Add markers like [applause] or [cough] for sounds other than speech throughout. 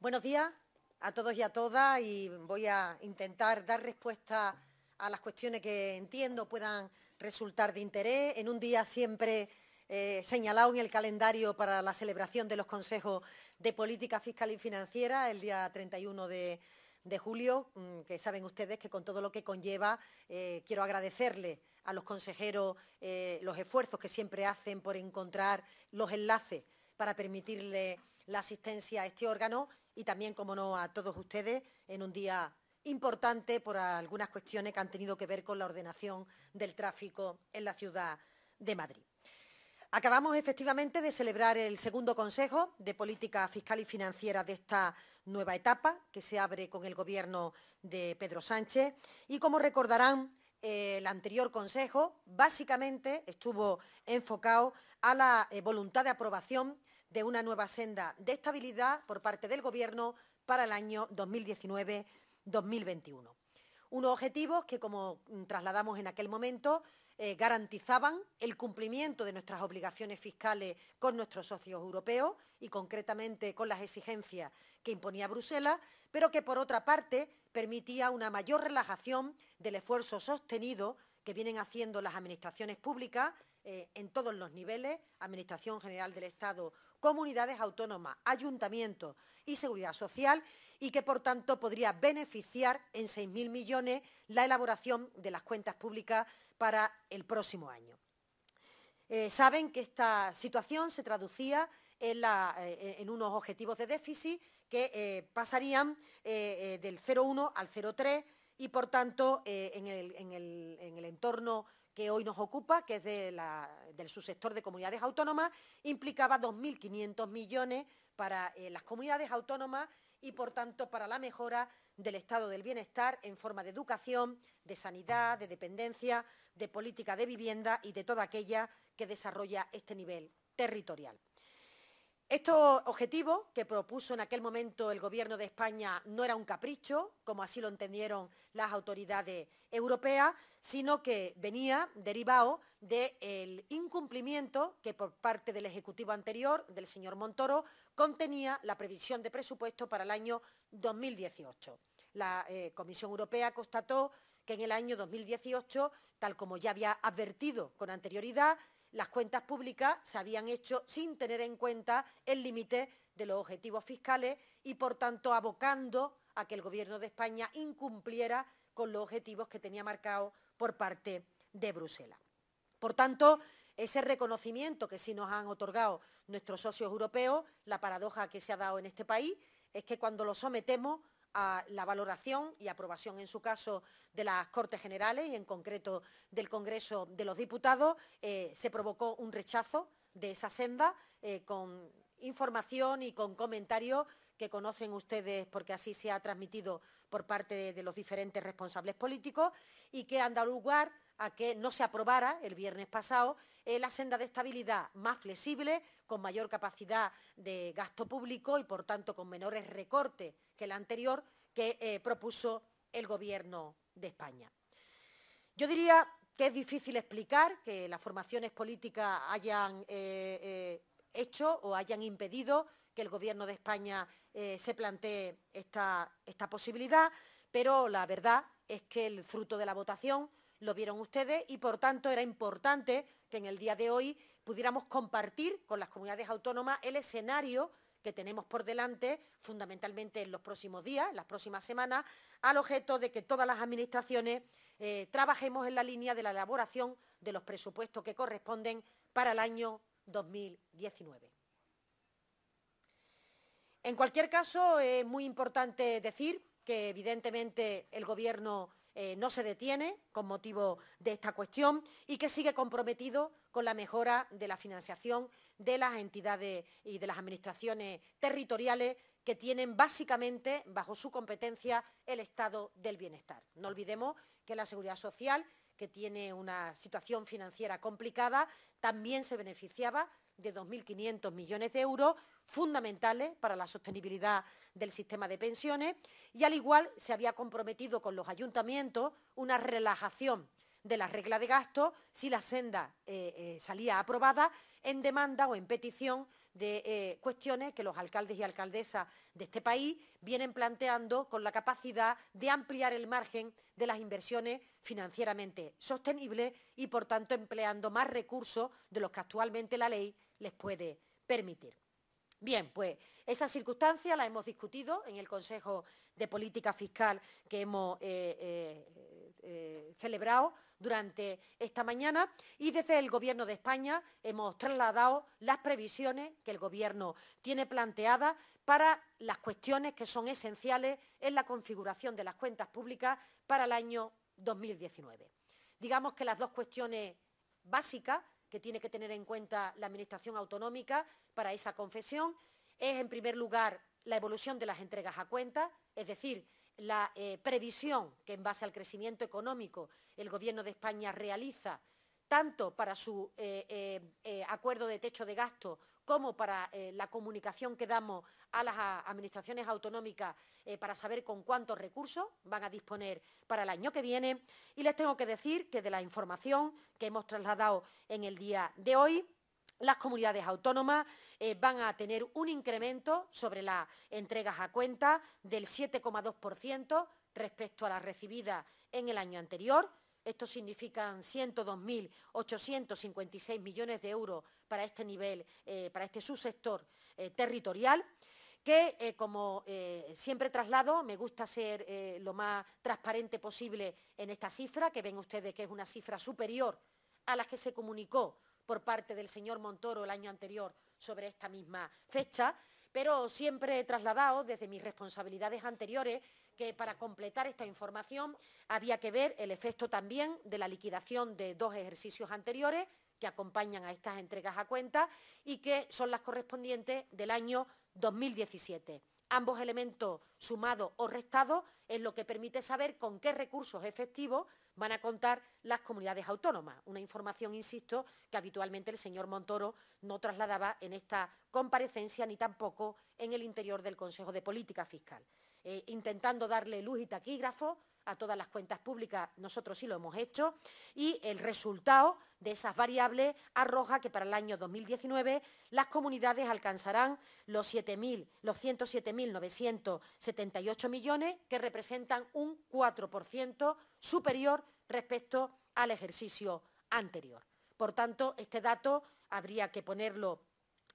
Buenos días a todos y a todas y voy a intentar dar respuesta a las cuestiones que entiendo puedan resultar de interés. En un día siempre eh, señalado en el calendario para la celebración de los consejos de política fiscal y financiera, el día 31 de, julio, mm, que saben ustedes que con todo lo que conlleva eh, quiero agradecerle a los consejeros eh, los esfuerzos que siempre hacen por encontrar los enlaces para permitirle la asistencia a este órgano y también, como no, a todos ustedes en un día importante por algunas cuestiones que han tenido que ver con la ordenación del tráfico en la ciudad de Madrid. Acabamos efectivamente de celebrar el segundo Consejo de Política Fiscal y Financiera de esta nueva etapa que se abre con el Gobierno de Pedro Sánchez y, como recordarán, el anterior Consejo básicamente estuvo enfocado a la eh, voluntad de aprobación de una nueva senda de estabilidad por parte del Gobierno para el año 2019-2021. Unos objetivos que, como trasladamos en aquel momento, eh, garantizaban el cumplimiento de nuestras obligaciones fiscales con nuestros socios europeos y concretamente con las exigencias que imponía Bruselas, pero que por otra parte permitía una mayor relajación del esfuerzo sostenido que vienen haciendo las administraciones públicas eh, en todos los niveles, Administración General del Estado, comunidades autónomas, ayuntamientos y seguridad social, y que, por tanto, podría beneficiar en 6.000 millones la elaboración de las cuentas públicas para el próximo año. Eh, saben que esta situación se traducía en, eh, unos objetivos de déficit que pasarían del 0,1 al 0,3 y, por tanto, en el entorno que hoy nos ocupa, que es del subsector de comunidades autónomas, implicaba 2.500 millones para eh, las comunidades autónomas y, por tanto, para la mejora del estado del bienestar en forma de educación, de sanidad, de dependencia, de política de vivienda y de toda aquella que desarrolla este nivel territorial. Estos objetivos que propuso en aquel momento el Gobierno de España no era un capricho, como así lo entendieron las autoridades europeas, sino que venía derivado del incumplimiento que por parte del Ejecutivo anterior, del señor Montoro, contenía la previsión de presupuesto para el año 2018. La eh, Comisión Europea constató que en el año 2018, tal como ya había advertido con anterioridad, las cuentas públicas se habían hecho sin tener en cuenta el límite de los objetivos fiscales y, por tanto, abocando a que el Gobierno de España incumpliera con los objetivos que tenía marcados por parte de Bruselas. Por tanto, ese reconocimiento que sí nos han otorgado nuestros socios europeos, la paradoja que se ha dado en este país, es que cuando lo sometemos a la valoración y aprobación, en su caso, de las Cortes Generales y, en concreto, del Congreso de los Diputados, eh, se provocó un rechazo de esa senda eh, con información y con comentarios que conocen ustedes porque así se ha transmitido por parte de, los diferentes responsables políticos y que han dado lugar a que no se aprobara el viernes pasado eh, la senda de estabilidad más flexible, con mayor capacidad de gasto público y, por tanto, con menores recortes que la anterior que eh, propuso el Gobierno de España. Yo diría que es difícil explicar que las formaciones políticas hayan eh, hecho o hayan impedido que el Gobierno de España se plantee esta posibilidad, pero la verdad es que el fruto de la votación lo vieron ustedes y, por tanto, era importante que en el día de hoy pudiéramos compartir con las comunidades autónomas el escenario que tenemos por delante, fundamentalmente en los próximos días, en las próximas semanas, al objeto de que todas las administraciones eh, trabajemos en la línea de la elaboración de los presupuestos que corresponden para el año 2019. En cualquier caso, es muy importante decir que evidentemente el Gobierno eh, no se detiene con motivo de esta cuestión y que sigue comprometido con la mejora de la financiación de las entidades y de las administraciones territoriales que tienen básicamente bajo su competencia el estado del bienestar. No olvidemos que la seguridad social, que tiene una situación financiera complicada, también se beneficiaba de 2.500 millones de euros fundamentales para la sostenibilidad del sistema de pensiones y al igual se había comprometido con los ayuntamientos una relajación de la regla de gasto si la senda eh, eh, salía aprobada en demanda o en petición de eh, cuestiones que los alcaldes y alcaldesas de este país vienen planteando con la capacidad de ampliar el margen de las inversiones financieramente sostenibles y, por tanto, empleando más recursos de los que actualmente la ley les puede permitir. Bien, pues esa circunstancia la hemos discutido en el Consejo de Política Fiscal que hemos celebrado durante esta mañana y desde el Gobierno de España hemos trasladado las previsiones que el Gobierno tiene planteadas para las cuestiones que son esenciales en la configuración de las cuentas públicas para el año 2019. Digamos que las dos cuestiones básicas que tiene que tener en cuenta la Administración autonómica para esa confesión es, en primer lugar, la evolución de las entregas a cuenta, es decir, la eh, previsión que en base al crecimiento económico el Gobierno de España realiza tanto para su eh, eh, acuerdo de techo de gasto como para la comunicación que damos a las administraciones autonómicas para saber con cuántos recursos van a disponer para el año que viene. Y les tengo que decir que de la información que hemos trasladado en el día de hoy, las comunidades autónomas eh, van a tener un incremento sobre las entregas a cuenta del 7,2% respecto a las recibidas en el año anterior. Esto significa 102.856 millones de euros para este nivel, eh, para este subsector eh, territorial que, como siempre traslado, me gusta ser lo más transparente posible en esta cifra, que ven ustedes que es una cifra superior a la que se comunicó por parte del señor Montoro el año anterior sobre esta misma fecha, pero siempre he trasladado desde mis responsabilidades anteriores que para completar esta información había que ver el efecto también de la liquidación de dos ejercicios anteriores que acompañan a estas entregas a cuenta y que son las correspondientes del año 2017. Ambos elementos sumados o restados es lo que permite saber con qué recursos efectivos van a contar las comunidades autónomas. Una información, insisto, que habitualmente el señor Montoro no trasladaba en esta comparecencia ni tampoco en el interior del Consejo de Política Fiscal. Eh, intentando darle luz y taquígrafo a todas las cuentas públicas, nosotros sí lo hemos hecho, y el resultado de esas variables arroja que para el año 2019 las comunidades alcanzarán los, los 107.978 millones, que representan un 4% superior respecto al ejercicio anterior. Por tanto, este dato habría que ponerlo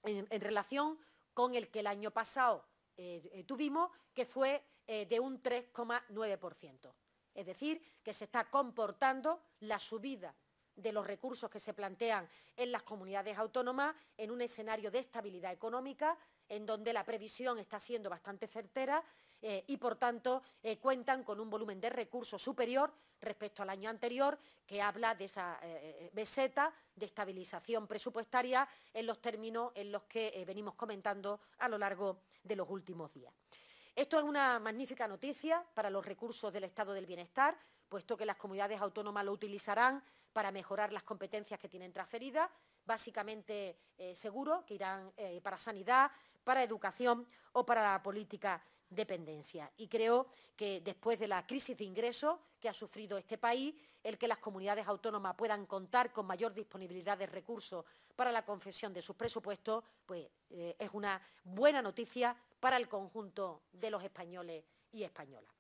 en, relación con el que el año pasado eh, eh, tuvimos, que fue eh, de un 3,9%. Es decir, que se está comportando la subida de los recursos que se plantean en las comunidades autónomas en un escenario de estabilidad económica en donde la previsión está siendo bastante certera eh, y, por tanto, eh, cuentan con un volumen de recursos superior respecto al año anterior, que habla de esa eh, meseta de estabilización presupuestaria en los términos en los que venimos comentando a lo largo de los últimos días. Esto es una magnífica noticia para los recursos del Estado del Bienestar, puesto que las comunidades autónomas lo utilizarán para mejorar las competencias que tienen transferidas, básicamente eh, seguro que irán eh, para sanidad, para educación o para la política dependencia. Y creo que después de la crisis de ingresos que ha sufrido este país, el que las comunidades autónomas puedan contar con mayor disponibilidad de recursos para la confesión de sus presupuestos, pues eh, es una buena noticia para el conjunto de los españoles y españolas.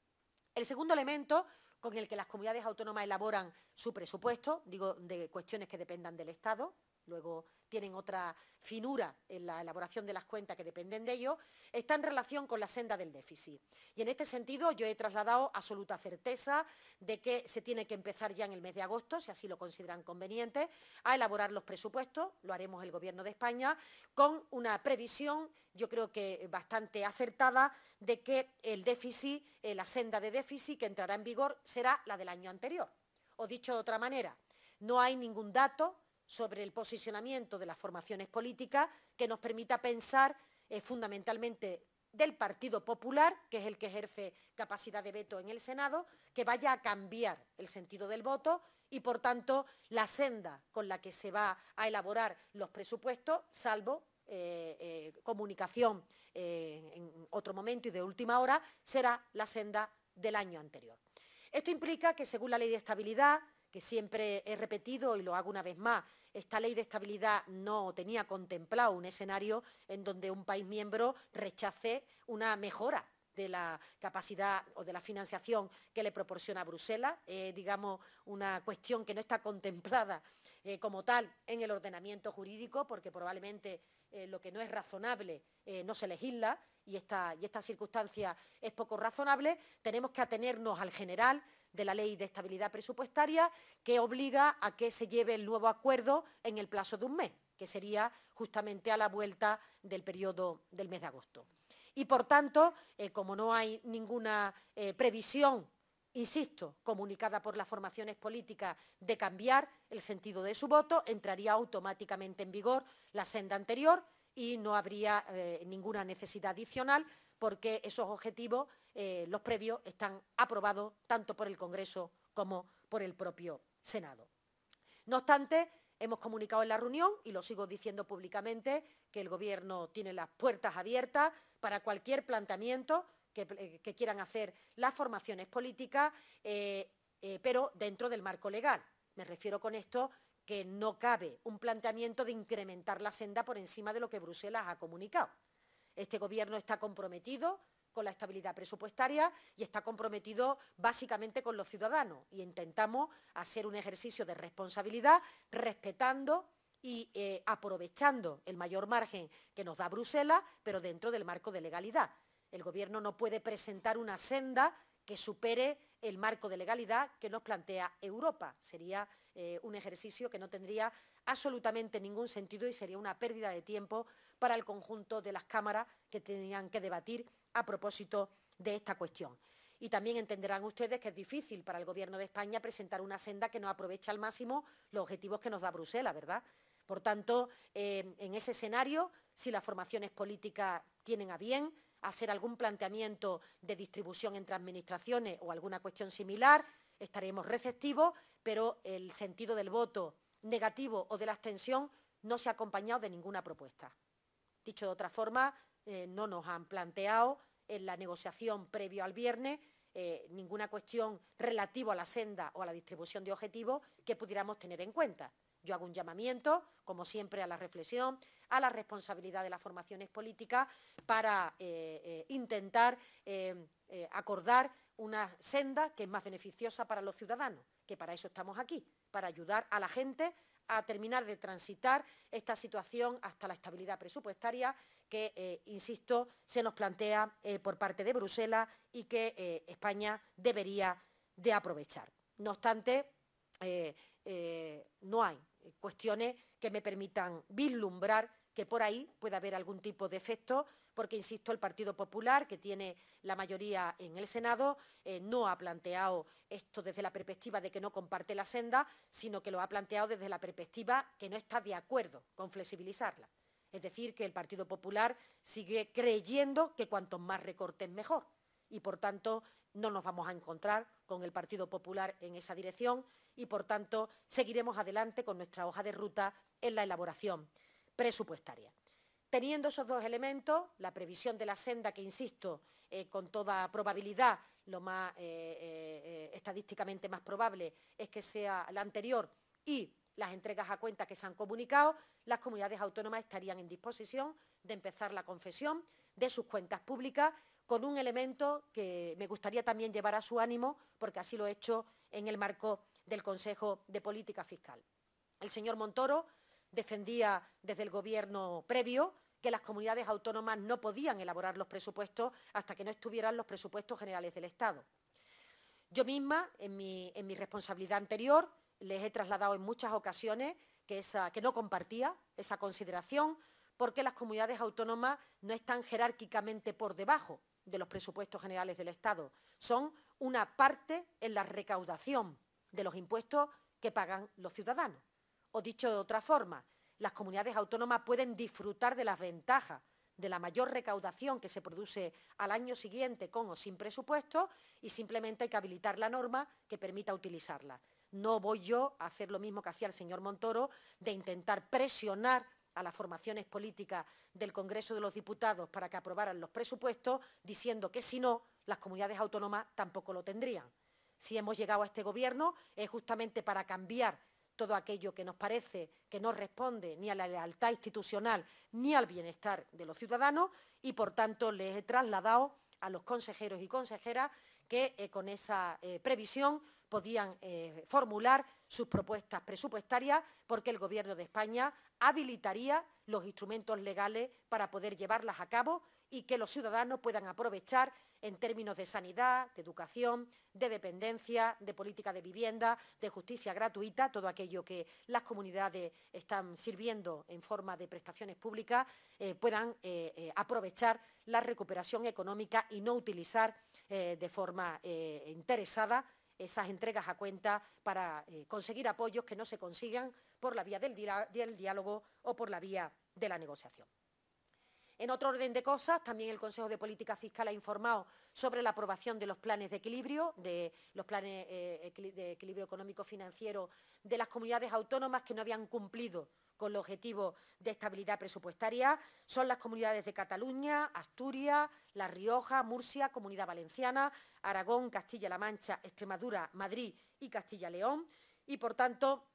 El segundo elemento con el que las comunidades autónomas elaboran su presupuesto, digo, de cuestiones que dependan del Estado, luego tienen otra finura en la elaboración de las cuentas que dependen de ello, está en relación con la senda del déficit. Y en este sentido yo he trasladado absoluta certeza de que se tiene que empezar ya en el mes de agosto, si así lo consideran conveniente, a elaborar los presupuestos, lo haremos el Gobierno de España, con una previsión, yo creo que bastante acertada, de que el déficit, eh, la senda de déficit que entrará en vigor será la del año anterior. O dicho de otra manera, no hay ningún dato sobre el posicionamiento de las formaciones políticas que nos permita pensar eh, fundamentalmente del Partido Popular, que es el que ejerce capacidad de veto en el Senado, que vaya a cambiar el sentido del voto y, por tanto, la senda con la que se va a elaborar los presupuestos, salvo eh, eh, comunicación en otro momento y de última hora, será la senda del año anterior. Esto implica que, según la Ley de Estabilidad, que siempre he repetido y lo hago una vez más, esta ley de estabilidad no tenía contemplado un escenario en donde un país miembro rechace una mejora de la capacidad o de la financiación que le proporciona Bruselas, digamos, una cuestión que no está contemplada eh, como tal en el ordenamiento jurídico, porque probablemente eh, lo que no es razonable eh, no se legisla y esta circunstancia es poco razonable, tenemos que atenernos al general de la Ley de Estabilidad Presupuestaria que obliga a que se lleve el nuevo acuerdo en el plazo de un mes, que sería justamente a la vuelta del periodo del mes de agosto. Y, por tanto, como no hay ninguna previsión insisto, comunicada por las formaciones políticas de cambiar el sentido de su voto, entraría automáticamente en vigor la senda anterior y no habría eh, ninguna necesidad adicional porque esos objetivos, eh, los previos, están aprobados tanto por el Congreso como por el propio Senado. No obstante, hemos comunicado en la reunión, y lo sigo diciendo públicamente, que el Gobierno tiene las puertas abiertas para cualquier planteamiento eh, que, quieran hacer las formaciones políticas, eh, eh, pero dentro del marco legal. Me refiero con esto que no cabe un planteamiento de incrementar la senda por encima de lo que Bruselas ha comunicado. Este Gobierno está comprometido con la estabilidad presupuestaria y está comprometido básicamente con los ciudadanos y intentamos hacer un ejercicio de responsabilidad respetando y aprovechando el mayor margen que nos da Bruselas, pero dentro del marco de legalidad. El Gobierno no puede presentar una senda que supere el marco de legalidad que nos plantea Europa. Sería eh, un ejercicio que no tendría absolutamente ningún sentido y sería una pérdida de tiempo para el conjunto de las cámaras que tenían que debatir a propósito de esta cuestión. Y también entenderán ustedes que es difícil para el Gobierno de España presentar una senda que no aprovecha al máximo los objetivos que nos da Bruselas, ¿verdad? Por tanto, eh, en ese escenario, si las formaciones políticas tienen a bien hacer algún planteamiento de distribución entre administraciones o alguna cuestión similar, estaremos receptivos, pero el sentido del voto negativo o de la abstención no se ha acompañado de ninguna propuesta. Dicho de otra forma, eh, no nos han planteado en la negociación previo al viernes eh, ninguna cuestión relativa a la senda o a la distribución de objetivos que pudiéramos tener en cuenta. Yo hago un llamamiento, como siempre, a la reflexión, a la responsabilidad de las formaciones políticas para eh, intentar acordar una senda que es más beneficiosa para los ciudadanos, que para eso estamos aquí, para ayudar a la gente a terminar de transitar esta situación hasta la estabilidad presupuestaria que, insisto, se nos plantea por parte de Bruselas y que España debería de aprovechar. No obstante, no hay cuestiones que me permitan vislumbrar que por ahí pueda haber algún tipo de efecto, porque, insisto, el Partido Popular, que tiene la mayoría en el Senado, eh, no ha planteado esto desde la perspectiva de que no comparte la senda, sino que lo ha planteado desde la perspectiva que no está de acuerdo con flexibilizarla. Es decir, que el Partido Popular sigue creyendo que cuantos más recortes mejor y, por tanto, no nos vamos a encontrar con el Partido Popular en esa dirección y, por tanto, seguiremos adelante con nuestra hoja de ruta en la elaboración presupuestaria. Teniendo esos dos elementos, la previsión de la senda, que insisto, eh, con toda probabilidad, lo más eh, eh, estadísticamente más probable es que sea la anterior y las entregas a cuenta que se han comunicado, las comunidades autónomas estarían en disposición de empezar la confesión de sus cuentas públicas con un elemento que me gustaría también llevar a su ánimo, porque así lo he hecho en el marco del Consejo de Política Fiscal. El señor Montoro defendía desde el Gobierno previo que las comunidades autónomas no podían elaborar los presupuestos hasta que no estuvieran los presupuestos generales del Estado. Yo misma, en mi, responsabilidad anterior, les he trasladado en muchas ocasiones que, no compartía esa consideración porque las comunidades autónomas no están jerárquicamente por debajo de los presupuestos generales del Estado. Son una parte en la recaudación de los impuestos que pagan los ciudadanos. O dicho de otra forma, las comunidades autónomas pueden disfrutar de las ventajas de la mayor recaudación que se produce al año siguiente con o sin presupuesto y simplemente hay que habilitar la norma que permita utilizarla. No voy yo a hacer lo mismo que hacía el señor Montoro de intentar presionar a las formaciones políticas del Congreso de los Diputados para que aprobaran los presupuestos, diciendo que si no, las comunidades autónomas tampoco lo tendrían. si hemos llegado a este Gobierno es justamente para cambiar todo aquello que nos parece que no responde ni a la lealtad institucional ni al bienestar de los ciudadanos y, por tanto, les he trasladado a los consejeros y consejeras que eh, con esa eh, previsión podían eh, formular sus propuestas presupuestarias porque el Gobierno de España habilitaría los instrumentos legales para poder llevarlas a cabo y que los ciudadanos puedan aprovechar en términos de sanidad, de educación, de dependencia, de política de vivienda, de justicia gratuita, todo aquello que las comunidades están sirviendo en forma de prestaciones públicas, eh, puedan eh, aprovechar la recuperación económica y no utilizar de forma interesada esas entregas a cuenta para conseguir apoyos que no se consigan por la vía del diálogo o por la vía de la negociación. En otro orden de cosas, también el Consejo de Política Fiscal ha informado sobre la aprobación de los planes de equilibrio, de los planes eh, de equilibrio económico-financiero de las comunidades autónomas que no habían cumplido con el objetivo de estabilidad presupuestaria. Son las comunidades de Cataluña, Asturias, La Rioja, Murcia, Comunidad Valenciana, Aragón, Castilla-La Mancha, Extremadura, Madrid y Castilla-León. Y, por tanto,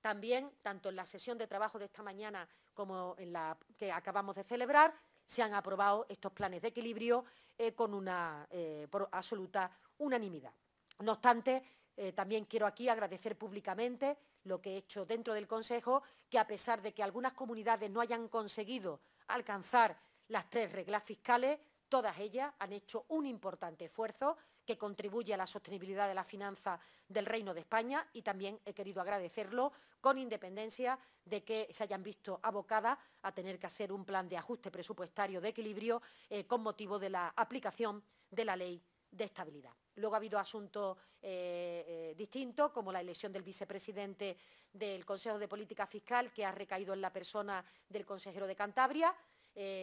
también, tanto en la sesión de trabajo de esta mañana como en la que acabamos de celebrar, se han aprobado estos planes de equilibrio eh, con una eh, absoluta unanimidad. No obstante, eh, también quiero aquí agradecer públicamente lo que he hecho dentro del Consejo, que a pesar de que algunas comunidades no hayan conseguido alcanzar las tres reglas fiscales, todas ellas han hecho un importante esfuerzo que contribuye a la sostenibilidad de la finanza del Reino de España y también he querido agradecerlo con independencia de que se hayan visto abocadas a tener que hacer un plan de ajuste presupuestario de equilibrio eh, con motivo de la aplicación de la ley de estabilidad. Luego ha habido asuntos eh, eh, distintos, como la elección del vicepresidente del Consejo de Política Fiscal, que ha recaído en la persona del consejero de Cantabria,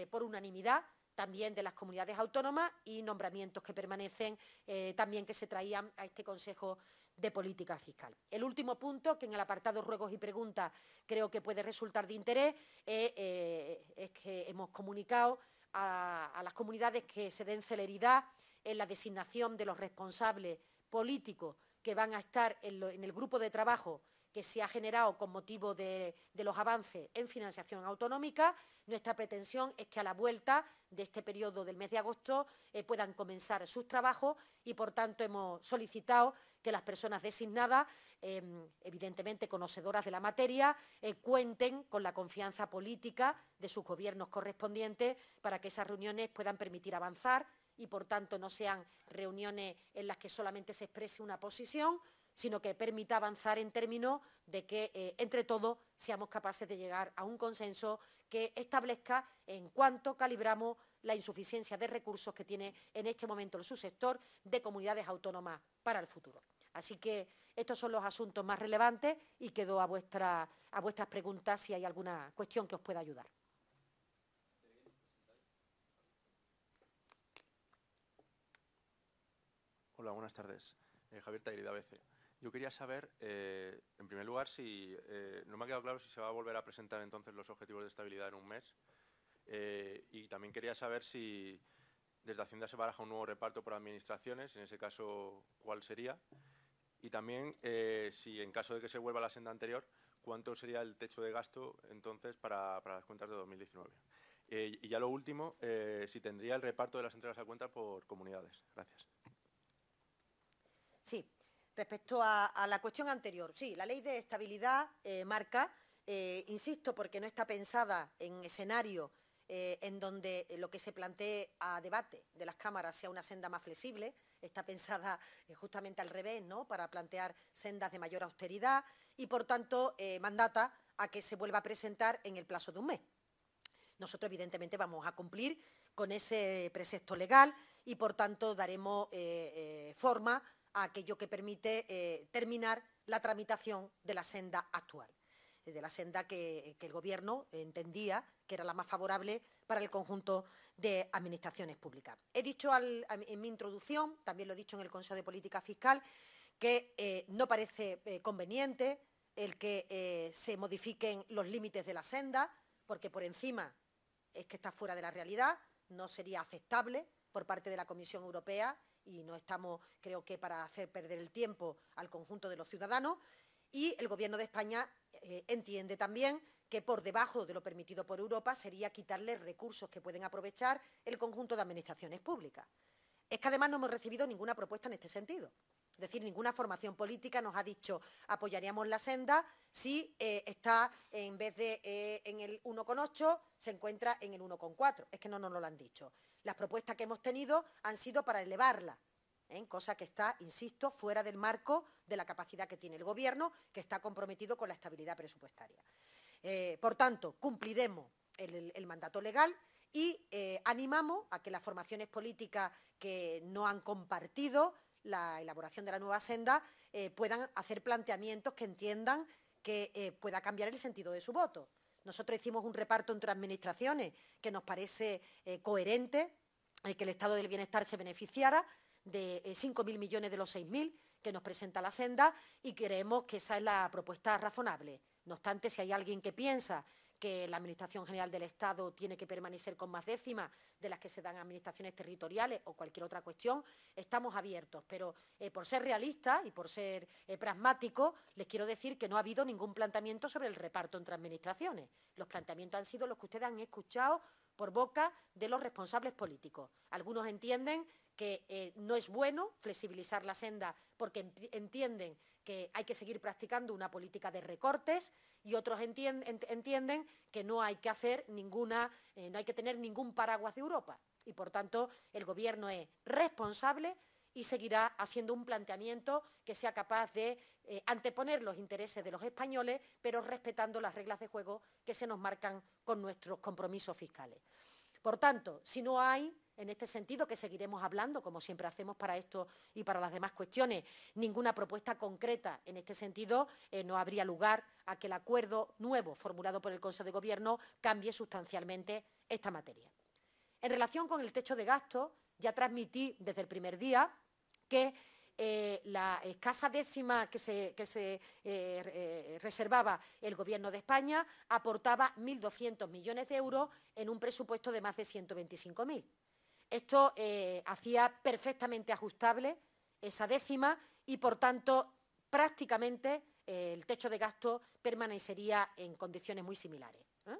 por unanimidad también de las comunidades autónomas y nombramientos que permanecen eh, también que se traían a este Consejo de Política Fiscal. El último punto, que en el apartado ruegos y preguntas creo que puede resultar de interés, eh, es que hemos comunicado a, las comunidades que se den celeridad en la designación de los responsables políticos que van a estar en el grupo de trabajo que se ha generado con motivo de, los avances en financiación autonómica. Nuestra pretensión es que a la vuelta de este periodo del mes de agosto eh, puedan comenzar sus trabajos y, por tanto, hemos solicitado que las personas designadas, em, evidentemente conocedoras de la materia, eh, cuenten con la confianza política de sus gobiernos correspondientes para que esas reuniones puedan permitir avanzar y, por tanto, no sean reuniones en las que solamente se exprese una posición, sino que permita avanzar en términos de que eh, entre todos seamos capaces de llegar a un consenso que establezca en cuánto calibramos la insuficiencia de recursos que tiene en este momento el subsector de comunidades autónomas para el futuro. Así que estos son los asuntos más relevantes y quedo a, vuestra, a vuestras preguntas si hay alguna cuestión que os pueda ayudar. Hola, buenas tardes. Eh, Javier Tairida, ABC. Yo quería saber, eh, en primer lugar, si eh, no me ha quedado claro si se va a volver a presentar entonces los objetivos de estabilidad en un mes. Y también quería saber si desde Hacienda se baraja un nuevo reparto por administraciones, en ese caso, ¿cuál sería? Y también, si en caso de que se vuelva a la senda anterior, ¿cuánto sería el techo de gasto entonces para las cuentas de 2019? y ya lo último, si tendría el reparto de las entregas a cuenta por comunidades. Gracias. Respecto a, la cuestión anterior, sí, la ley de estabilidad eh, marca, eh, insisto, porque no está pensada en escenario eh, en donde lo que se plantee a debate de las cámaras sea una senda más flexible, está pensada justamente al revés, ¿no? para plantear sendas de mayor austeridad y, por tanto, mandata a que se vuelva a presentar en el plazo de un mes. Nosotros, evidentemente, vamos a cumplir con ese precepto legal y, por tanto, daremos forma aquello que permite eh, terminar la tramitación de la senda actual, eh, de la senda que, el Gobierno entendía que era la más favorable para el conjunto de administraciones públicas. He dicho en mi introducción, también lo he dicho en el Consejo de Política Fiscal, que eh, no parece conveniente el que se modifiquen los límites de la senda, porque por encima es que está fuera de la realidad, no sería aceptable por parte de la Comisión Europea y no estamos, creo que, para hacer perder el tiempo al conjunto de los ciudadanos. Y el Gobierno de España eh, entiende también que por debajo de lo permitido por Europa sería quitarle recursos que pueden aprovechar el conjunto de administraciones públicas. Es que además no hemos recibido ninguna propuesta en este sentido. Es decir, ninguna formación política nos ha dicho apoyaríamos la senda si eh, está en vez de eh, en el 1,8 se encuentra en el 1,4. Es que no nos lo han dicho. Las propuestas que hemos tenido han sido para elevarla, ¿eh? cosa que está, insisto, fuera del marco de la capacidad que tiene el Gobierno, que está comprometido con la estabilidad presupuestaria. por tanto, cumpliremos el, mandato legal y animamos a que las formaciones políticas que no han compartido la elaboración de la nueva senda, eh, puedan hacer planteamientos que entiendan que eh, pueda cambiar el sentido de su voto. Nosotros hicimos un reparto entre administraciones que nos parece eh, coherente, que el Estado del Bienestar se beneficiara de 5.000 millones de los 6.000 que nos presenta la senda y creemos que esa es la propuesta razonable. No obstante, si hay alguien que piensa que la Administración General del Estado tiene que permanecer con más décimas de las que se dan a administraciones territoriales o cualquier otra cuestión, estamos abiertos. Pero eh, por ser realista y por ser eh, pragmático, les quiero decir que no ha habido ningún planteamiento sobre el reparto entre administraciones. Los planteamientos han sido los que ustedes han escuchado por boca de los responsables políticos. Algunos entienden que eh, no es bueno flexibilizar la senda porque entienden que hay que seguir practicando una política de recortes y otros entienden que no hay que hacer ninguna, eh, no hay que tener ningún paraguas de Europa. Y por tanto, el Gobierno es responsable y seguirá haciendo un planteamiento que sea capaz de eh, anteponer los intereses de los españoles, pero respetando las reglas de juego que se nos marcan con nuestros compromisos fiscales. Por tanto, si no hay en este sentido, que seguiremos hablando, como siempre hacemos para esto y para las demás cuestiones, ninguna propuesta concreta en este sentido, eh, no habría lugar a que el acuerdo nuevo formulado por el Consejo de Gobierno cambie sustancialmente esta materia. En relación con el techo de gasto, ya transmití desde el primer día que eh, la escasa décima que se, eh, reservaba el Gobierno de España aportaba 1.200 millones de euros en un presupuesto de más de 125.000. Esto eh, hacía perfectamente ajustable esa décima y, por tanto, prácticamente eh, el techo de gasto permanecería en condiciones muy similares. ¿eh?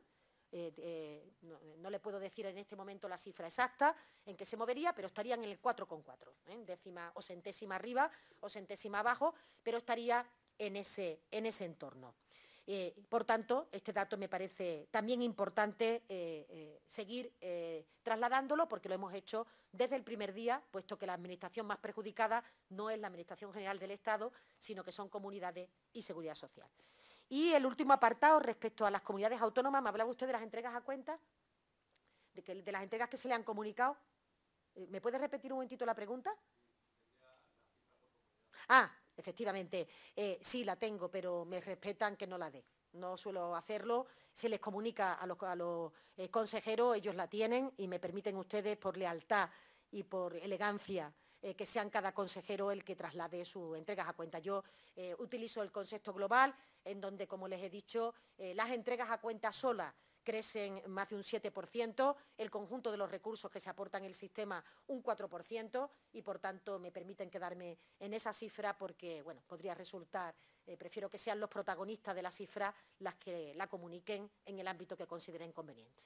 no, le puedo decir en este momento la cifra exacta en que se movería, pero estaría en el 4,4, décima o centésima arriba o centésima abajo, pero estaría en ese, en ese entorno. Eh, por tanto, este dato me parece también importante eh, eh, seguir trasladándolo porque lo hemos hecho desde el primer día, puesto que la administración más perjudicada no es la Administración General del Estado, sino que son comunidades y seguridad social. Y el último apartado respecto a las comunidades autónomas, ¿me hablaba usted de las entregas a cuenta? ¿De, de las entregas que se le han comunicado? ¿Me puede repetir un momentito la pregunta? Ah, efectivamente, eh, sí la tengo, pero me respetan que no la dé. No suelo hacerlo, se les comunica a los, eh, consejeros, ellos la tienen y me permiten ustedes por lealtad y por elegancia eh, que sean cada consejero el que traslade sus entregas a cuenta. Yo utilizo el concepto global, en donde, como les he dicho, las entregas a cuenta solas crecen más de un 7%, el conjunto de los recursos que se aportan en el sistema un 4% y, por tanto, me permiten quedarme en esa cifra porque, bueno, podría resultar, eh, prefiero que sean los protagonistas de la cifra las que la comuniquen en el ámbito que consideren conveniente.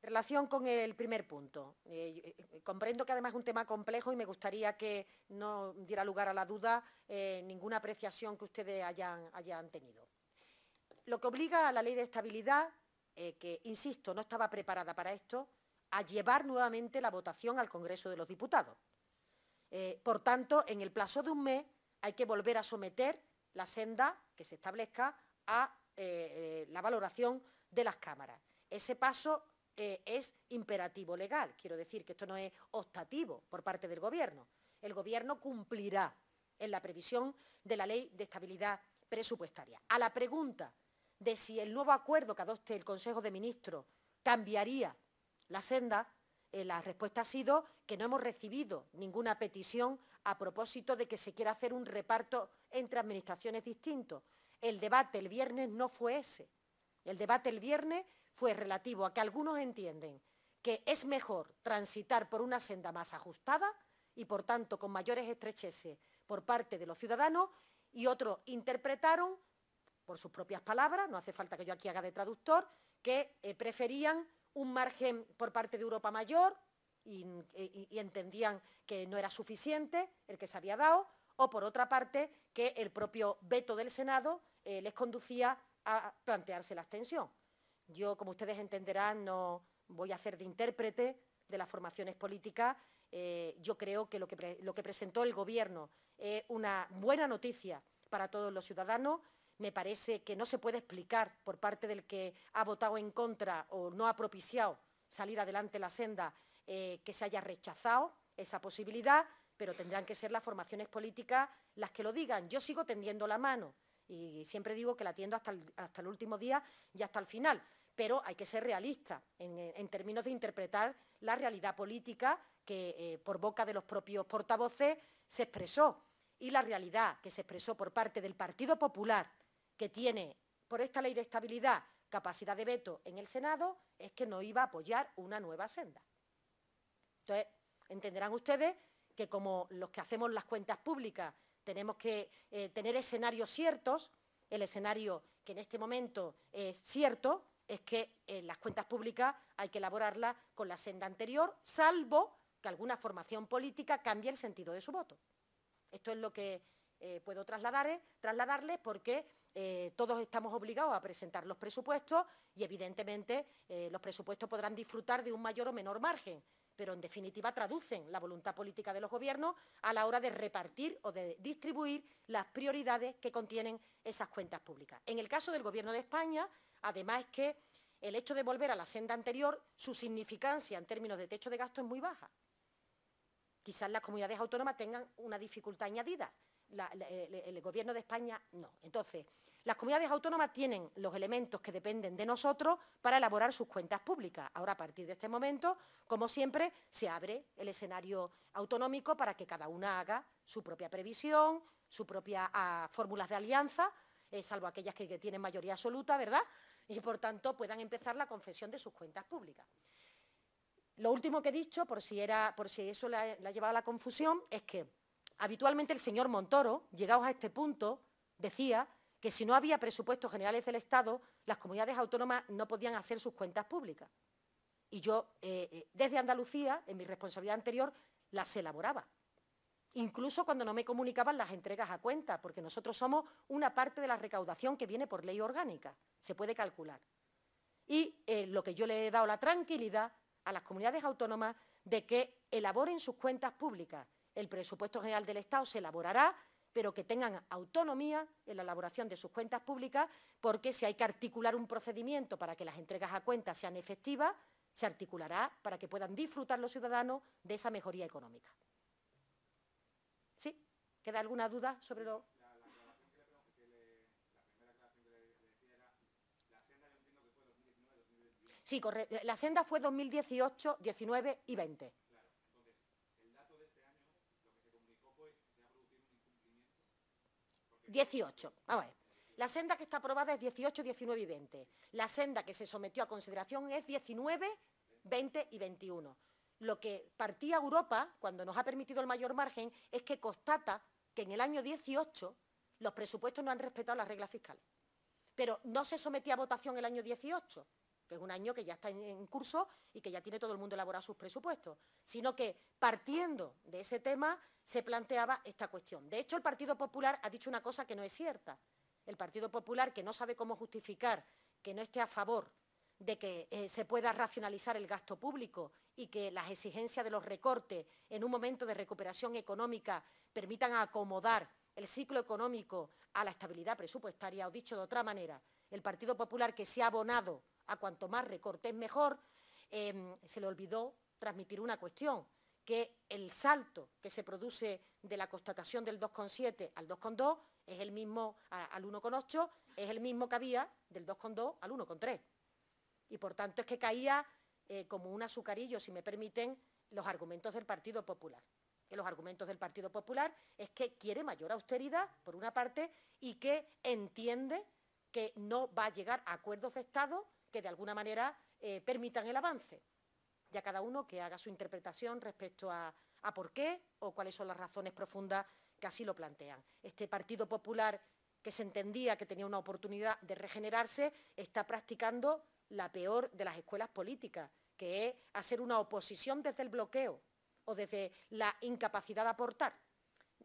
En relación con el primer punto, eh, eh, comprendo que además es un tema complejo y me gustaría que no diera lugar a la duda eh, ninguna apreciación que ustedes hayan, tenido. Lo que obliga a la ley de estabilidad, que, insisto, no estaba preparada para esto, a llevar nuevamente la votación al Congreso de los Diputados. Por tanto, en el plazo de un mes hay que volver a someter la senda que se establezca a la valoración de las cámaras. Ese paso es imperativo legal, quiero decir que esto no es optativo por parte del Gobierno. El Gobierno cumplirá en la previsión de la Ley de Estabilidad Presupuestaria. A la pregunta de si el nuevo acuerdo que adopte el Consejo de Ministros cambiaría la senda, eh, la respuesta ha sido que no hemos recibido ninguna petición a propósito de que se quiera hacer un reparto entre administraciones distintos. El debate el viernes no fue ese. El debate el viernes fue relativo a que algunos entienden que es mejor transitar por una senda más ajustada y, por tanto, con mayores estrecheces por parte de los ciudadanos y otros interpretaron, por sus propias palabras, no hace falta que yo aquí haga de traductor, que eh, preferían un margen por parte de Europa mayor y, entendían que no era suficiente el que se había dado, o por otra parte que el propio veto del Senado eh, les conducía a plantearse la abstención. Yo, como ustedes entenderán, no voy a hacer de intérprete de las formaciones políticas. Eh, yo creo que lo, que presentó el Gobierno es una buena noticia para todos los ciudadanos me parece que no se puede explicar por parte del que ha votado en contra o no ha propiciado salir adelante la senda eh, que se haya rechazado esa posibilidad, pero tendrán que ser las formaciones políticas las que lo digan. Yo sigo tendiendo la mano y siempre digo que la tiendo hasta el, último día y hasta el final, pero hay que ser realista en, términos de interpretar la realidad política que eh, por boca de los propios portavoces se expresó y la realidad que se expresó por parte del Partido Popular que tiene por esta ley de estabilidad capacidad de veto en el Senado es que no iba a apoyar una nueva senda. Entonces, entenderán ustedes que como los que hacemos las cuentas públicas tenemos que eh, tener escenarios ciertos, el escenario que en este momento es cierto es que las cuentas públicas hay que elaborarlas con la senda anterior, salvo que alguna formación política cambie el sentido de su voto. Esto es lo que eh, puedo trasladar, trasladarles porque eh, todos estamos obligados a presentar los presupuestos y, evidentemente, los presupuestos podrán disfrutar de un mayor o menor margen, pero, en definitiva, traducen la voluntad política de los gobiernos a la hora de repartir o de distribuir las prioridades que contienen esas cuentas públicas. En el caso del Gobierno de España, además es que el hecho de volver a la senda anterior, su significancia en términos de techo de gasto es muy baja. Quizás las comunidades autónomas tengan una dificultad añadida, el, Gobierno de España no. Entonces, las comunidades autónomas tienen los elementos que dependen de nosotros para elaborar sus cuentas públicas. Ahora, a partir de este momento, como siempre, se abre el escenario autonómico para que cada una haga su propia previsión, sus propias ah, fórmulas de alianza, eh, salvo aquellas que, tienen mayoría absoluta, ¿verdad? Y, por tanto, puedan empezar la confesión de sus cuentas públicas. Lo último que he dicho, por si, eso la, la ha llevado a la confusión, es que Habitualmente el señor Montoro, llegados a este punto, decía que si no había presupuestos generales del Estado, las comunidades autónomas no podían hacer sus cuentas públicas. Y yo, eh, eh, desde Andalucía, en mi responsabilidad anterior, las elaboraba. Incluso cuando no me comunicaban las entregas a cuenta, porque nosotros somos una parte de la recaudación que viene por ley orgánica, se puede calcular. Y eh, lo que yo le he dado la tranquilidad a las comunidades autónomas de que elaboren sus cuentas públicas el presupuesto general del Estado se elaborará, pero que tengan autonomía en la elaboración de sus cuentas públicas, porque si hay que articular un procedimiento para que las entregas a cuentas sean efectivas, se articulará para que puedan disfrutar los ciudadanos de esa mejoría económica. ¿Sí? ¿Queda alguna duda sobre lo...? Sí, correcto. La senda fue 2018, 19 y 20. 18. Vamos a ver. La senda que está aprobada es 18, 19 y 20. La senda que se sometió a consideración es 19, 20 y 21. Lo que partía Europa, cuando nos ha permitido el mayor margen, es que constata que en el año 18 los presupuestos no han respetado las reglas fiscales. Pero no se sometía a votación el año 18, que es un año que ya está en curso y que ya tiene todo el mundo elaborado sus presupuestos, sino que partiendo de ese tema se planteaba esta cuestión. De hecho, el Partido Popular ha dicho una cosa que no es cierta. El Partido Popular, que no sabe cómo justificar que no esté a favor de que eh, se pueda racionalizar el gasto público y que las exigencias de los recortes en un momento de recuperación económica permitan acomodar el ciclo económico a la estabilidad presupuestaria, o dicho de otra manera, el Partido Popular que se ha abonado a cuanto más recortes mejor, em, se le olvidó transmitir una cuestión, que el salto que se produce de la constatación del 2,7 al 2,2 es el mismo al 1,8, es el mismo que había del 2,2 al 1,3. Y por tanto es que caía eh, como un azucarillo, si me permiten, los argumentos del Partido Popular. Que los argumentos del Partido Popular es que quiere mayor austeridad, por una parte, y que entiende que no va a llegar a acuerdos de Estado que de alguna manera eh, permitan el avance. Ya cada uno que haga su interpretación respecto a, a por qué o cuáles son las razones profundas que así lo plantean. Este Partido Popular que se entendía que tenía una oportunidad de regenerarse, está practicando la peor de las escuelas políticas, que es hacer una oposición desde el bloqueo o desde la incapacidad de aportar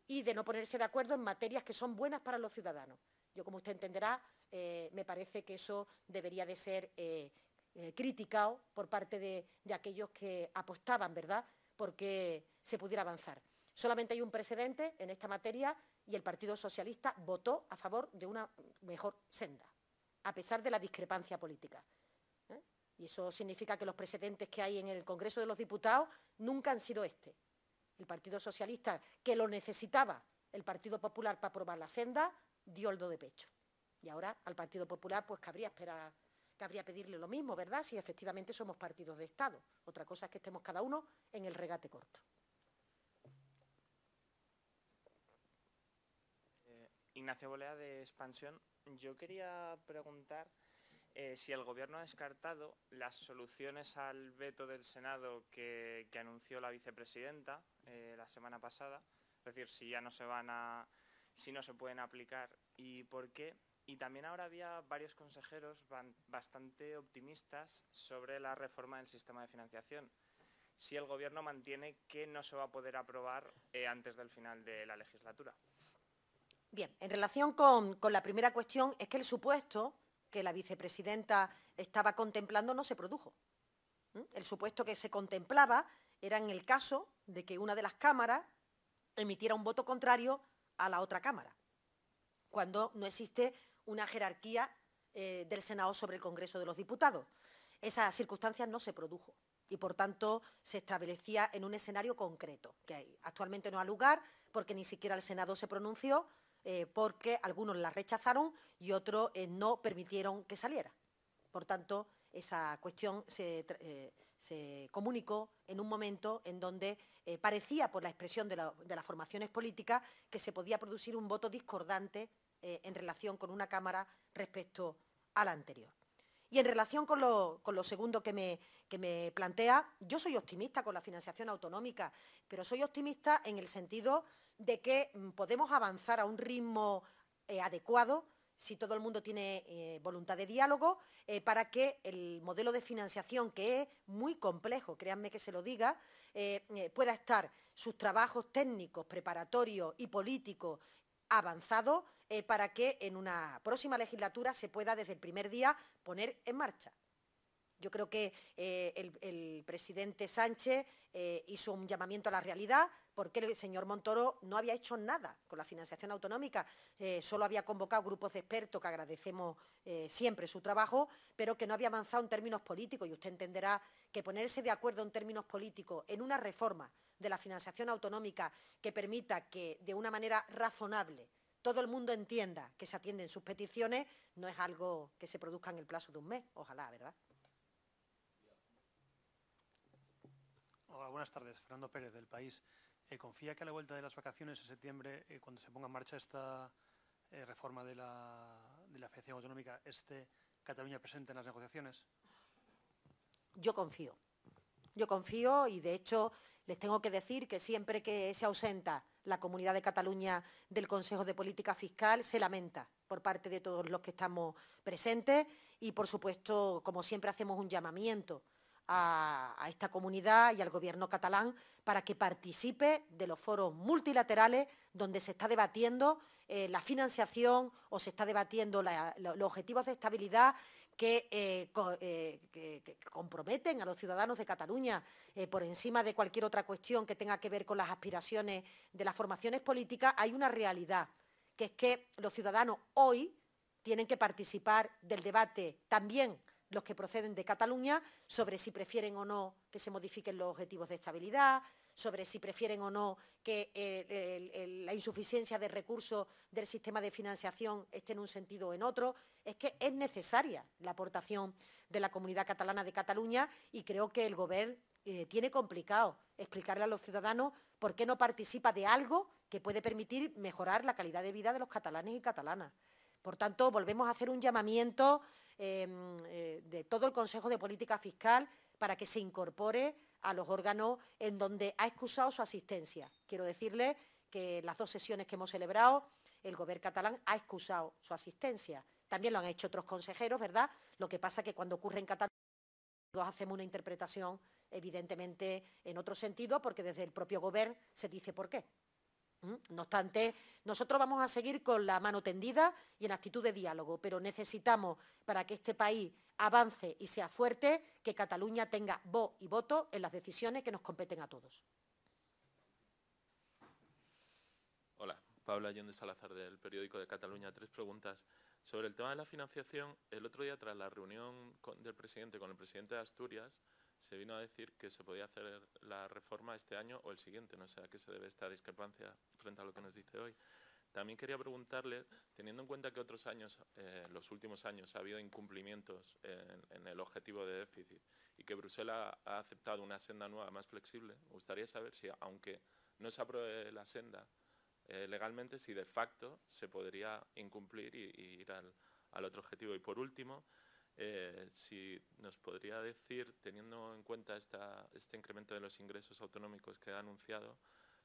y de no ponerse de acuerdo en materias que son buenas para los ciudadanos. Yo, como usted entenderá, eh, me parece que eso debería de ser eh, eh, criticado por parte de, aquellos que apostaban, ¿verdad?, porque se pudiera avanzar. Solamente hay un precedente en esta materia y el Partido Socialista votó a favor de una mejor senda, a pesar de la discrepancia política. Y eso significa que los precedentes que hay en el Congreso de los Diputados nunca han sido este. El Partido Socialista, que lo necesitaba el Partido Popular para aprobar la senda, dio el do de pecho. Y ahora al Partido Popular pues cabría esperar, cabría pedirle lo mismo, ¿verdad?, si efectivamente somos partidos de Estado. Otra cosa es que estemos cada uno en el regate corto. Ignacio Bolea de Expansión. Yo quería preguntar eh, si el Gobierno ha descartado las soluciones al veto del Senado que, anunció la vicepresidenta eh, la semana pasada, es decir, si ya no se van a, si no se pueden aplicar y por qué. Y también ahora había varios consejeros bastante optimistas sobre la reforma del sistema de financiación. Si el Gobierno mantiene que no se va a poder aprobar eh, antes del final de la legislatura. Bien, en relación con, la primera cuestión, es que el supuesto que la vicepresidenta estaba contemplando no se produjo. El supuesto que se contemplaba era en el caso de que una de las cámaras emitiera un voto contrario a la otra cámara, cuando no existe una jerarquía eh, del Senado sobre el Congreso de los Diputados. Esa circunstancia no se produjo y, por tanto, se establecía en un escenario concreto, que actualmente no ha lugar porque ni siquiera el Senado se pronunció, eh, porque algunos la rechazaron y otros eh, no permitieron que saliera. Por tanto, esa cuestión se, comunicó en un momento en donde parecía, por la expresión de, las formaciones políticas, que se podía producir un voto discordante en relación con una Cámara respecto a la anterior. Y en relación con lo, segundo que me, plantea, yo soy optimista con la financiación autonómica, pero soy optimista en el sentido de que mm, podemos avanzar a un ritmo eh, adecuado si todo el mundo tiene eh, voluntad de diálogo, eh, para que el modelo de financiación, que es muy complejo, créanme que se lo diga, pueda estar sus trabajos técnicos, preparatorios y políticos avanzados para que en una próxima legislatura se pueda desde el primer día poner en marcha. Yo creo que el, presidente Sánchez hizo un llamamiento a la realidad, porque el señor Montoro no había hecho nada con la financiación autonómica, eh, solo había convocado grupos de expertos, que agradecemos eh, siempre su trabajo, pero que no había avanzado en términos políticos, y usted entenderá que ponerse de acuerdo en términos políticos en una reforma de la financiación autonómica que permita que de una manera razonable todo el mundo entienda que se atienden sus peticiones, no es algo que se produzca en el plazo de un mes, ojalá, ¿verdad? Hola, buenas tardes. Fernando Pérez, del País. Eh, ¿Confía que a la vuelta de las vacaciones en septiembre, eh, cuando se ponga en marcha esta eh, reforma de la, de la financiación autonómica, esté Cataluña presente en las negociaciones? Yo confío. Yo confío y, de hecho, les tengo que decir que siempre que se ausenta la Comunidad de Cataluña del Consejo de Política Fiscal, se lamenta por parte de todos los que estamos presentes y, por supuesto, como siempre, hacemos un llamamiento a, esta comunidad y al Gobierno catalán para que participe de los foros multilaterales donde se está debatiendo eh, la financiación o se está debatiendo los objetivos de estabilidad que, eh, comprometen a los ciudadanos de Cataluña por encima de cualquier otra cuestión que tenga que ver con las aspiraciones de las formaciones políticas, hay una realidad, que es que los ciudadanos hoy tienen que participar del debate también los que proceden de Cataluña sobre si prefieren o no que se modifiquen los objetivos de estabilidad, sobre si prefieren o no que eh, la insuficiencia de recursos del sistema de financiación esté en un sentido o en otro. Es que es necesaria la aportación de la comunidad catalana de Cataluña y creo que el Gobierno eh, tiene complicado explicarle a los ciudadanos por qué no participa de algo que puede permitir mejorar la calidad de vida de los catalanes y catalanas. Por tanto, volvemos a hacer un llamamiento em, eh, de todo el Consejo de Política Fiscal para que se incorpore a los órganos en donde ha excusado su asistencia. Quiero decirle que las dos sesiones que hemos celebrado, el Gobierno catalán ha excusado su asistencia. También lo han hecho otros consejeros, ¿verdad? Lo que pasa es que cuando ocurre en Cataluña hacemos una interpretación evidentemente en otro sentido porque desde el propio Gobierno se dice por qué. No obstante, nosotros vamos a seguir con la mano tendida y en actitud de diálogo, pero necesitamos, para que este país avance y sea fuerte, que Cataluña tenga voz y voto en las decisiones que nos competen a todos. Hola, Pablo Allende Salazar del periódico de Cataluña. Tres preguntas. Sobre el tema de la financiación, el otro día tras la reunión del presidente con el presidente de Asturias, se vino a decir que se podía hacer la reforma este año o el siguiente, no sé a qué se debe esta discrepancia frente a lo que nos dice hoy. También quería preguntarle, teniendo en cuenta que otros años, eh, los últimos años, ha habido incumplimientos en, el objetivo de déficit y que Bruselas ha aceptado una senda nueva más flexible, me gustaría saber si, aunque no se apruebe la senda eh, legalmente, si de facto se podría incumplir y, ir al, al otro objetivo. Y por último, eh, si nos podría decir, teniendo en cuenta este incremento de los ingresos autonómicos que ha anunciado,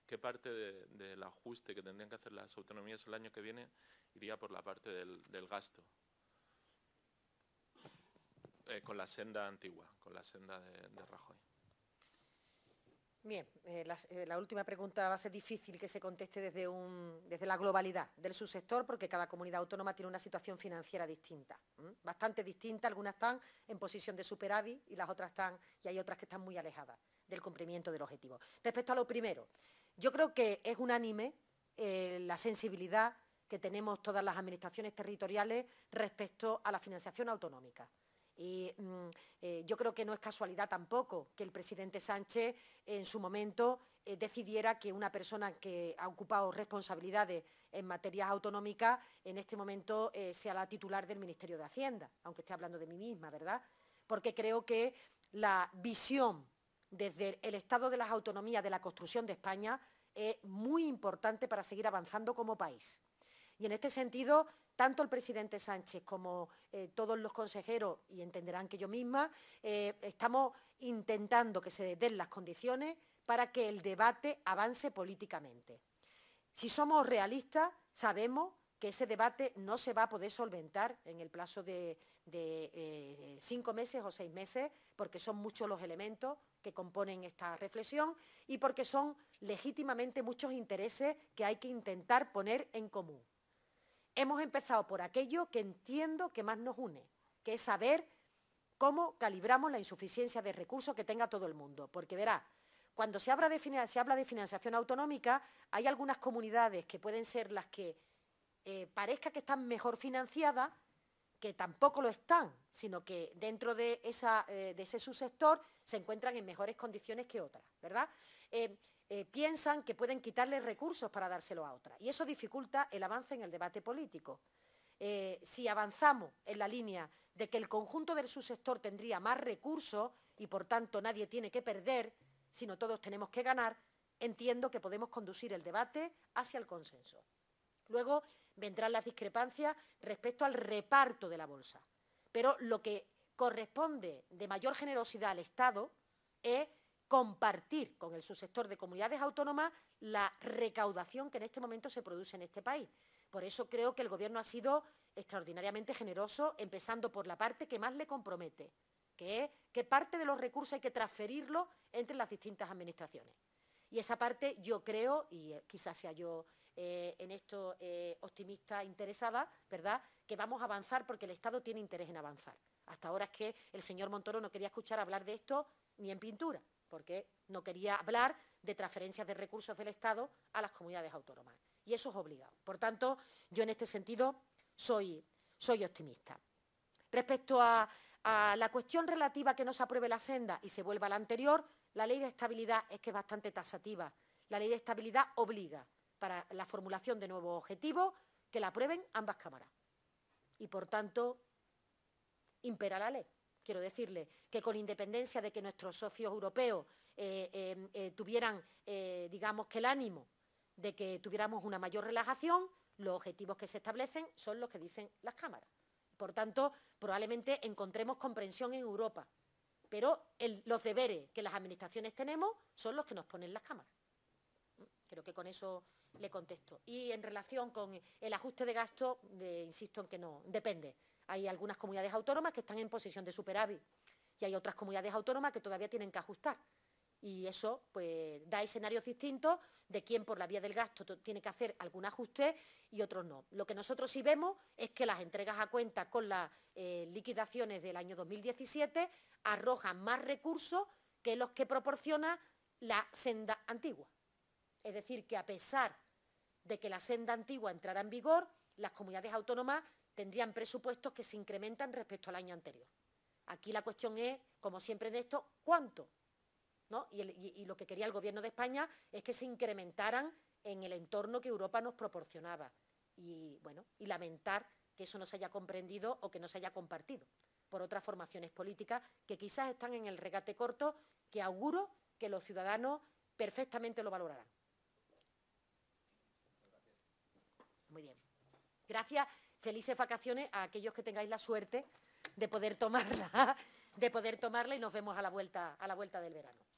qué parte del ajuste que tendrían que hacer las autonomías el año que viene iría por la parte del, gasto, eh, con la senda antigua, con la senda de Rajoy. Bien, eh, eh, la, última pregunta va a ser difícil que se conteste desde, la globalidad del subsector porque cada comunidad autónoma tiene una situación financiera distinta, bastante distinta, algunas están en posición de superávit y las otras están, y hay otras que están muy alejadas del cumplimiento del objetivo. Respecto a lo primero, yo creo que es unánime eh, la sensibilidad que tenemos todas las administraciones territoriales respecto a la financiación autonómica. Y mm, eh, yo creo que no es casualidad tampoco que el presidente Sánchez en su momento eh, decidiera que una persona que ha ocupado responsabilidades en materias autonómicas en este momento eh, sea la titular del Ministerio de Hacienda, aunque esté hablando de mí misma, ¿verdad? Porque creo que la visión desde el Estado de las Autonomías de la construcción de España es muy importante para seguir avanzando como país. Y en este sentido, tanto el presidente Sánchez como eh, todos los consejeros, y entenderán que yo misma, eh, estamos intentando que se den las condiciones para que el debate avance políticamente. Si somos realistas, sabemos que ese debate no se va a poder solventar en el plazo de, eh, cinco meses o seis meses, porque son muchos los elementos que componen esta reflexión y porque son legítimamente muchos intereses que hay que intentar poner en común. Hemos empezado por aquello que entiendo que más nos une, que es saber cómo calibramos la insuficiencia de recursos que tenga todo el mundo. Porque verá, cuando se habla, de, financiación autonómica, hay algunas comunidades que pueden ser las que eh, parezca que están mejor financiadas, que tampoco lo están, sino que dentro de, eh, ese subsector se encuentran en mejores condiciones que otras, ¿verdad? Eh, eh, piensan que pueden quitarle recursos para dárselo a otra. Y eso dificulta el avance en el debate político. Eh, si avanzamos en la línea de que el conjunto del subsector tendría más recursos y por tanto nadie tiene que perder, sino todos tenemos que ganar, entiendo que podemos conducir el debate hacia el consenso. Luego vendrán las discrepancias respecto al reparto de la bolsa. Pero lo que corresponde de mayor generosidad al Estado es compartir con el subsector de comunidades autónomas la recaudación que en este momento se produce en este país. Por eso creo que el Gobierno ha sido extraordinariamente generoso, empezando por la parte que más le compromete, que es que parte de los recursos hay que transferirlos entre las distintas administraciones. Y esa parte yo creo, y eh, quizás sea yo eh, en esto eh, optimista interesada, ¿verdad?, que vamos a avanzar porque el Estado tiene interés en avanzar Hasta ahora es que el señor Montoro no quería escuchar hablar de esto ni en pintura, porque no quería hablar de transferencias de recursos del Estado a las comunidades autónomas. Y eso es obligado. Por tanto, yo en este sentido soy, optimista. Respecto a, a la cuestión relativa a que no se apruebe la senda y se vuelva a la anterior, la ley de estabilidad es que es bastante tasativa. La ley de estabilidad obliga para la formulación de nuevos objetivos que la aprueben ambas cámaras. Y, por tanto, impera la ley. Quiero decirle que con independencia de que nuestros socios europeos eh, eh, eh, tuvieran, digamos, que el ánimo de que tuviéramos una mayor relajación, los objetivos que se establecen son los que dicen las cámaras. Por tanto, probablemente encontremos comprensión en Europa, pero los deberes que las administraciones tenemos son los que nos ponen las cámaras. Creo que con eso le contesto. Y en relación con el ajuste de gasto, insisto en que no, depende. Hay algunas comunidades autónomas que están en posición de superávit y hay otras comunidades autónomas que todavía tienen que ajustar. Y eso pues, da escenarios distintos de quién por la vía del gasto tiene que hacer algún ajuste y otros no. Lo que nosotros sí vemos es que las entregas a cuenta con las eh, liquidaciones del año 2017 arrojan más recursos que los que proporciona la senda antigua. Es decir, que a pesar de que la senda antigua entrara en vigor, las comunidades autónomas tendrían presupuestos que se incrementan respecto al año anterior. Aquí la cuestión es, como siempre en esto, ¿cuánto? Y, lo que quería el Gobierno de España es que se incrementaran en el entorno que Europa nos proporcionaba. Y, bueno, y lamentar que eso no se haya comprendido o que no se haya compartido por otras formaciones políticas que quizás están en el regate corto que auguro que los ciudadanos perfectamente lo valorarán. Muy bien. Gracias felices vacaciones a aquellos que tengáis la suerte de poder tomarla, [laughs] de poder tomarla y nos vemos a la vuelta, a la vuelta del verano.